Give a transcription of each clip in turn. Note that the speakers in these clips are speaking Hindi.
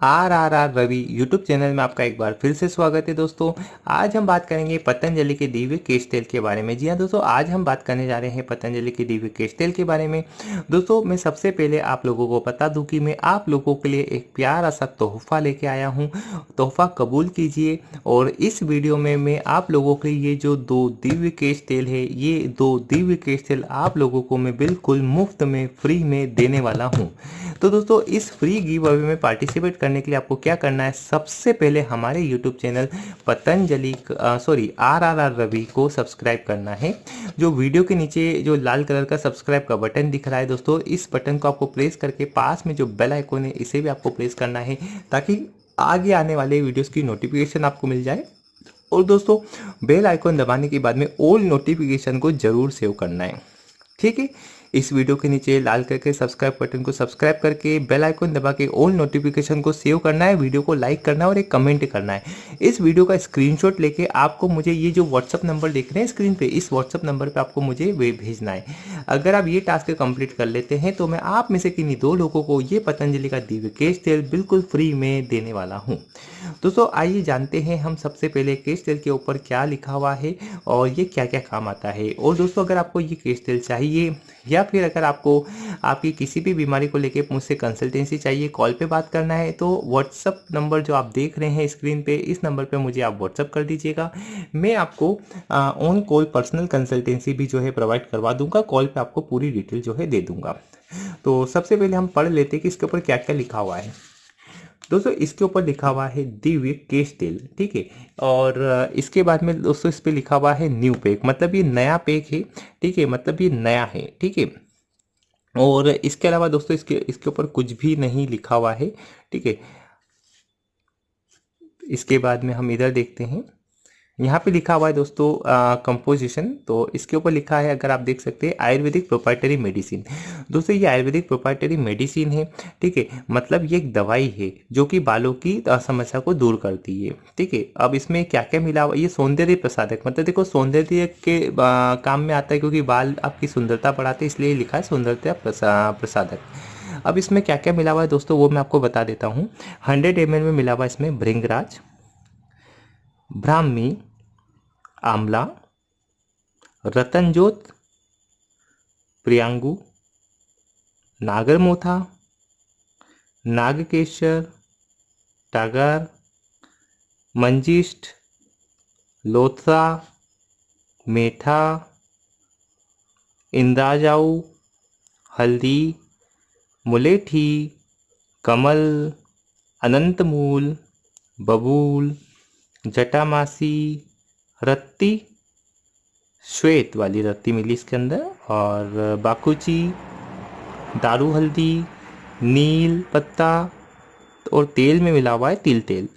R R R Ravi YouTube channel में आपका एक बार फिर से स्वागत है दोस्तों। आज हम बात करेंगे पतंजलि के दिव्य केश तेल के बारे में। जी हाँ दोस्तों, आज हम बात करने जा रहे हैं पतंजलि के दिव्य केश तेल के बारे में। दोस्तों, मैं सबसे पहले आप लोगों को बता दूँ कि मैं आप लोगों के लिए एक प्यारा सा तोहफा लेके आया हूँ। तोहफा कबूल कीजिए और इस वीडियो में मैं आप लोगों के ये जो दो दिव्य केश तेल है, ये दो दिव्य केश तेल आप लोगों को मैं बिल्कुल मुफ़्त में फ्री में देने वाला हूँ। तो दोस्तों, इस फ्री गिव अवे में पार्टिसिपेट करने के लिए आपको क्या करना है, सबसे पहले हमारे YouTube channel Patanjali sorry R R R Ravi को सब्सक्राइब करना है। जो वीडियो के नीचे जो लाल कलर का सब्सक्राइब का बटन दिख रहा है दोस्तों, इस बटन को आपको प्रेस करके पास में जो बेल आइकोन है, इसे भी आपको प्रेस करना है, ताकि आगे आने वाले वीडियोस की नोटिफिकेशन आपको मिल जाए। और दोस्तों बेल आइकॉन दबाने के बाद में ऑल नोटिफिकेशन को ज़रूर सेव करना है। ठीक है? इस वीडियो के नीचे लाल करके सब्सक्राइब बटन को सब्सक्राइब करके बेल आइकन दबा के ऑल नोटिफिकेशन को सेव करना है वीडियो को लाइक करना है और एक कमेंट करना है। इस वीडियो का स्क्रीनशॉट लेके आपको मुझे ये जो व्हाट्सअप नंबर देख रहे हैं स्क्रीन पे, इस व्हाट्सअप नंबर पे आपको मुझे वे भेजना है। अगर आप ये टास्क कंप्लीट कर लेते हैं तो मैं आप में से किन्हीं दो लोगों को ये पतंजलि का दिव्य केश तेल बिल्कुल फ्री में देने वाला हूँ। दोस्तों, आइए जानते हैं हम सबसे पहले केश तेल के ऊपर क्या लिखा हुआ है और ये क्या क्या काम आता है। और दोस्तों, अगर आपको ये केश तेल चाहिए या फिर अगर आपको, आपकी किसी भी बीमारी को लेके मुझसे कंसल्टेंसी चाहिए कॉल पे बात करना है तो व्हाट्सअप नंबर जो आप देख रहे हैं स्क्रीन पे, इस नंबर पे मुझे आप व्हाट्सअप कर दीजिएगा। मैं आपको ऑन कॉल पर्सनल कंसल्टेंसी भी जो है प्रोवाइड करवा दूँगा कॉल पर आपको पूरी डिटेल जो है दे दूँगा। तो सबसे पहले हम पढ़ लेते हैं कि इसके ऊपर क्या क्या लिखा हुआ है। दोस्तों, इसके ऊपर लिखा हुआ है दिव्य केश तेल, ठीक है? और इसके बाद में दोस्तों, इस पर लिखा हुआ है न्यू पैक मतलब ये नया पैक है, ठीक है? मतलब ये नया है, ठीक है? और इसके अलावा दोस्तों, इसके इसके ऊपर कुछ भी नहीं लिखा हुआ है, ठीक है? इसके बाद में हम इधर देखते हैं। यहाँ पे लिखा हुआ है दोस्तों कंपोजिशन तो इसके ऊपर लिखा है अगर आप देख सकते हैं आयुर्वेदिक प्रोपाइटरी मेडिसिन दोस्तों ये आयुर्वेदिक प्रोपाइटरी मेडिसिन है ठीक है? मतलब ये एक दवाई है जो कि बालों की समस्या को दूर करती है ठीक है? अब इसमें क्या क्या मिला हुआ ये सौंदर्य प्रसादक मतलब देखो सौंदर्य के आ, काम में आता है क्योंकि बाल आपकी सुंदरता बढ़ाते इसलिए लिखा है सौंदर्य प्रसादक अब इसमें क्या क्या मिला हुआ है दोस्तों वो मैं आपको बता देता हूँ। हंड्रेड एम में मिला हुआ है इसमें भृंगराज ब्राह्मी आमला, रतनजोत, प्रियांगु, नागरमोथा, नागकेशर, टागर मंजिष्ठ लोथरा मेठा इंद्राजाऊ, हल्दी, मुलेठी, कमल, अनंतमूल, बबूल, जटामासी रत्ती, श्वेत वाली रत्ती मिली इसके अंदर, और बाकुची, दारू हल्दी, नील पत्ता, और तेल में मिला हुआ है तिल तेल।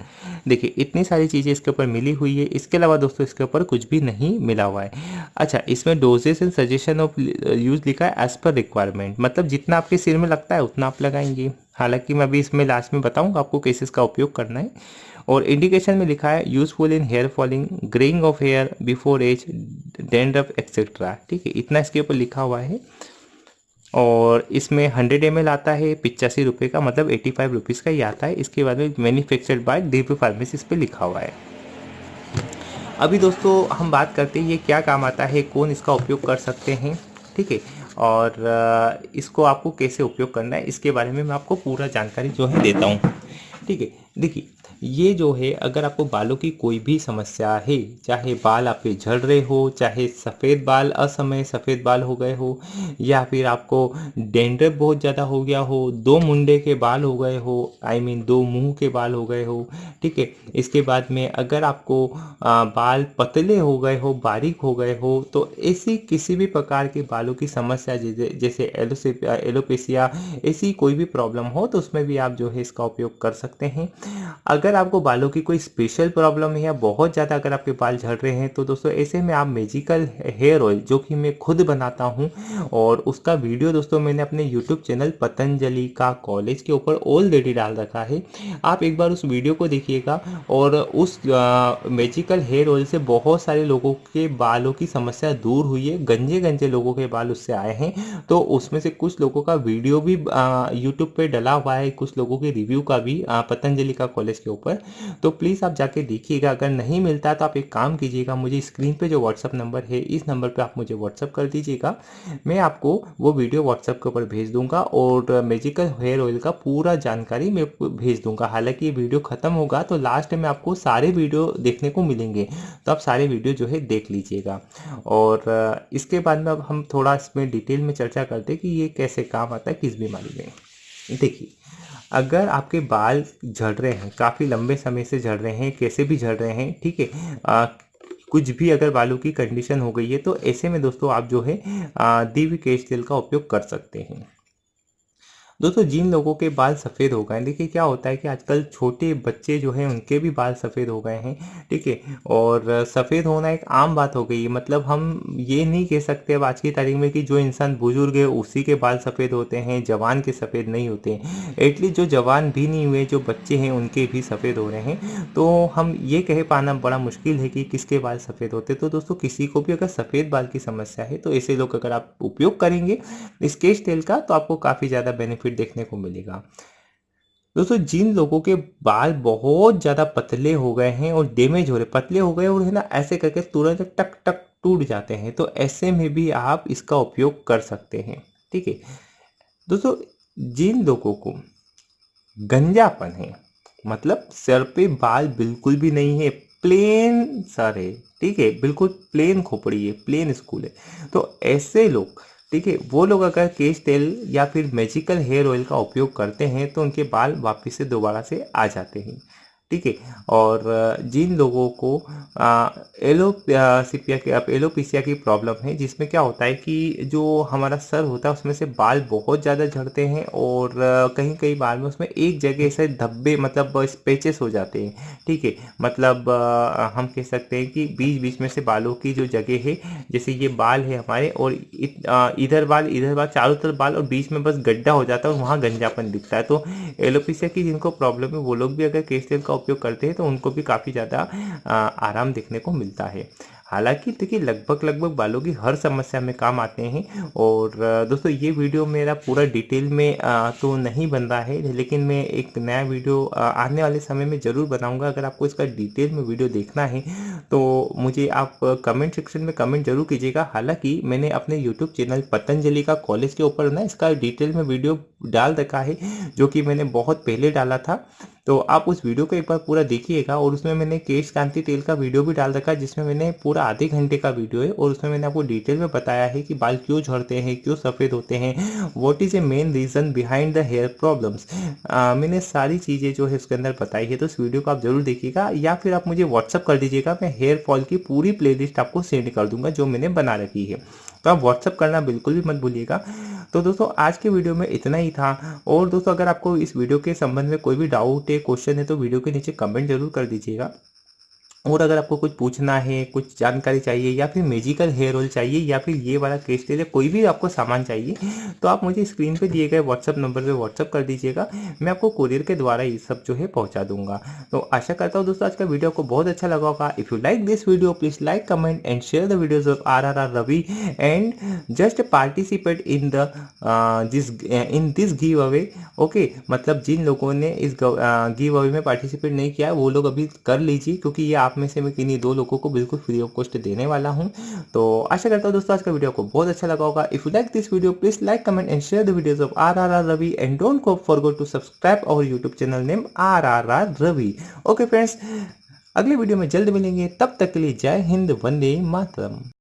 देखिए, इतनी सारी चीज़ें इसके ऊपर मिली हुई है। इसके अलावा दोस्तों, इसके ऊपर कुछ भी नहीं मिला हुआ है। अच्छा इसमें doses and suggestion of use लिखा है एज पर रिक्वायरमेंट मतलब जितना आपके सिर में लगता है, उतना आप लगाएँगे। हालाँकि मैं अभी इसमें लास्ट में बताऊँगा आपको कैसे इसका उपयोग करना है। और इंडिकेशन में लिखा है useful in hair falling greying of hair before age dandruff etcetera ठीक है, इतना इसके ऊपर लिखा हुआ है। और इसमें हंड्रेड एम आता है, पिचासी रुपये का मतलब एटी फाइव रुपीज़ का ही आता है। इसके बाद में मैन्युफैक्चर्ड बाय दीप फार्मेसी इस पर लिखा हुआ है। अभी दोस्तों, हम बात करते हैं, ये क्या काम आता है, कौन इसका उपयोग कर सकते हैं। ठीक है, और इसको आपको कैसे उपयोग करना है, इसके बारे में मैं आपको पूरा जानकारी जो है देता हूँ। ठीक है। देखिए ये जो है अगर आपको बालों की कोई भी समस्या है चाहे बाल आपके झड़ रहे हो चाहे सफ़ेद बाल असमय सफ़ेद बाल हो गए हो या फिर आपको डेंड्रफ बहुत ज़्यादा हो गया हो दो मुंडे के बाल हो गए हो आई I मीन mean, दो मुँह के बाल हो गए हो ठीक है। इसके बाद में अगर आपको बाल पतले हो गए हो बारीक हो गए हो तो ऐसी किसी भी प्रकार के बालों की समस्या जैसे एलोपेसिया ऐसी कोई भी प्रॉब्लम हो तो उसमें भी आप जो है इसका उपयोग कर सकते हैं। अगर आपको बालों की कोई स्पेशल प्रॉब्लम है या बहुत ज़्यादा अगर आपके बाल झड़ रहे हैं तो दोस्तों, ऐसे में आप मेजिकल हेयर ऑयल जो कि मैं खुद बनाता हूँ, और उसका वीडियो दोस्तों, मैंने अपने यूट्यूब चैनल पतंजलि का कॉलेज के ऊपर ऑलरेडी डाल रखा है। आप एक बार उस वीडियो को देखिएगा, और उस मेजिकल हेयर ऑयल से बहुत सारे लोगों के बालों की समस्या दूर हुई है। गंजे गंजे लोगों के बाल उससे आए हैं। तो उसमें से कुछ लोगों का वीडियो भी यूट्यूब पे डला हुआ है, कुछ लोगों के रिव्यू का भी पतंजलि का कॉलेज के ऊपर। तो प्लीज़ आप जाके देखिएगा, अगर नहीं मिलता तो आप एक काम कीजिएगा, मुझे स्क्रीन पे जो व्हाट्सअप नंबर है, इस नंबर पे आप मुझे व्हाट्सअप कर दीजिएगा। मैं आपको वो वीडियो व्हाट्सअप के ऊपर भेज दूँगा और मेजिकल हेयर ऑयल का पूरा जानकारी मैं भेज दूँगा। हालाँकि ये वीडियो ख़त्म होगा तो लास्ट में आपको सारे वीडियो देखने को मिलेंगे। तो आप सारे वीडियो जो है देख लीजिएगा। और इसके बाद में अब हम थोड़ा इसमें डिटेल में चर्चा करते हैं कि ये कैसे काम आता है किस बीमारी में। देखिए, अगर आपके बाल झड़ रहे हैं, काफ़ी लंबे समय से झड़ रहे हैं, कैसे भी झड़ रहे हैं, ठीक है कुछ भी अगर बालों की कंडीशन हो गई है तो ऐसे में दोस्तों आप जो है दिव्य केश तेल का उपयोग कर सकते हैं। दोस्तों, जिन लोगों के बाल सफ़ेद हो गए देखिए क्या होता है कि आजकल छोटे बच्चे जो हैं, उनके भी बाल सफ़ेद हो गए हैं, ठीक है? और सफ़ेद होना एक आम बात हो गई है। मतलब हम ये नहीं कह सकते अब आज की तारीख में कि जो इंसान बुज़ुर्ग है, उसी के बाल सफ़ेद होते हैं, जवान के सफ़ेद नहीं होते एटलीस्ट जो जवान भी नहीं हुए, जो बच्चे हैं, उनके भी सफ़ेद हो रहे हैं। तो हम ये कह पाना बड़ा मुश्किल है कि किसके बाल सफ़ेद होते तो दोस्तों, किसी को भी अगर सफ़ेद बाल की समस्या है तो ऐसे लोग अगर आप उपयोग करेंगे, स्केच तेल का तो आपको काफ़ी ज़्यादा बेनिफिट बेनिफिट देखने को मिलेगा। दोस्तों, जिन लोगों के बाल बहुत ज़्यादा पतले हो गए हैं और डैमेज हो रहे, पतले हो गए और है ना ऐसे करके तुरंत टक टक टूट जाते हैं तो ऐसे में भी आप इसका उपयोग कर सकते हैं, ठीक है? दोस्तों, जिन लोगों को गंजापन है मतलब सर पे बाल बिल्कुल भी नहीं है प्लेन सर है ठीक है? बिल्कुल प्लेन खोपड़ी है प्लेन स्कूल है तो ऐसे लोग ठीक है वो लोग अगर केश तेल या फिर मैजिकल हेयर ऑयल का उपयोग करते हैं तो उनके बाल वापस से दोबारा से आ जाते हैं। ठीक है। और जिन लोगों को एलोसिपिया के एलोपिसिया की प्रॉब्लम है, जिसमें क्या होता है कि जो हमारा सर होता है, उसमें से बाल बहुत ज़्यादा झड़ते हैं और कहीं कहीं बाल में उसमें एक जगह से धब्बे मतलब स्पेचेस हो जाते हैं, ठीक है। मतलब हम कह सकते हैं कि बीच बीच में से बालों की जो जगह है, जैसे ये बाल है हमारे और इधर बाल इधर बाल, चारों तरफ़ बाल और बीच में बस गड्ढा हो जाता है और वहाँ गंजापन दिखता है। तो एलोपिसिया की जिनको प्रॉब्लम है, वो लोग भी अगर केस तेल का उपयोग करते हैं तो उनको भी काफ़ी ज़्यादा आराम देखने को मिलता है। हालाँकि देखिए, लगभग लगभग बालों की हर समस्या में काम आते हैं और दोस्तों, ये वीडियो मेरा पूरा डिटेल में तो नहीं बन रहा है, लेकिन मैं एक नया वीडियो आने वाले समय में ज़रूर बनाऊँगा। अगर आपको इसका डिटेल में वीडियो देखना है तो मुझे आप कमेंट सेक्शन में कमेंट ज़रूर कीजिएगा। हालाँकि मैंने अपने यूट्यूब चैनल पतंजलि का कॉलेज के ऊपर ना इसका डिटेल में वीडियो डाल रखा है, जो कि मैंने बहुत पहले डाला था। तो आप उस वीडियो को एक बार पूरा देखिएगा और उसमें मैंने केश कांति तेल का वीडियो भी डाल रखा है, जिसमें मैंने पूरा आधे घंटे का वीडियो है और उसमें मैंने आपको डिटेल में बताया है कि बाल क्यों झड़ते हैं, क्यों सफ़ेद होते हैं what is a main reason behind the hair problems मैंने सारी चीज़ें जो है उसके अंदर बताई है तो उस वीडियो को आप ज़रूर देखिएगा या फिर आप मुझे व्हाट्सअप कर दीजिएगा, मैं हेयर फॉल की पूरी प्ले आपको सेंड कर दूँगा जो मैंने बना रखी है। तो आप व्हाट्सअप करना बिल्कुल भी मत भूलिएगा। तो दोस्तों, आज के वीडियो में इतना ही था। और दोस्तों, अगर आपको इस वीडियो के संबंध में कोई भी डाउट है क्वेश्चन है तो वीडियो के नीचे कमेंट ज़रूर कर दीजिएगा। और अगर आपको कुछ पूछना है, कुछ जानकारी चाहिए या फिर मेजिकल हेयर ऑयल चाहिए या फिर ये वाला केस तेल कोई भी आपको सामान चाहिए तो आप मुझे स्क्रीन पे दिए गए व्हाट्सअप नंबर पे व्हाट्सअप कर दीजिएगा। मैं आपको कुरियर के द्वारा ये सब जो है पहुँचा दूँगा। तो आशा करता हूँ दोस्तों, आज का वीडियो आपको बहुत अच्छा लगा होगा। If you like this video please like comment and share the videos of R R R Ravi and just participate in the this in this giveaway okay मतलब जिन लोगों ने इस गिव अवे में पार्टिसिपेट नहीं किया, वो लोग अभी कर लीजिए, क्योंकि ये आप में से मैं किन्हीं दो लोगों को बिल्कुल फ्री ऑफ़ कॉस्ट देने वाला हूँ। तो आशा करता हूँ दोस्तों, आज का वीडियो आपको बहुत अच्छा लगा होगा। If you like this video please like comment and share the videos of R R R Ravi and don't go forgo to subscribe our YouTube channel name R R R Ravi okay friends अगले वीडियो में जल्द मिलेंगे। तब तक के लिए जय हिंद, वंदे मातरम।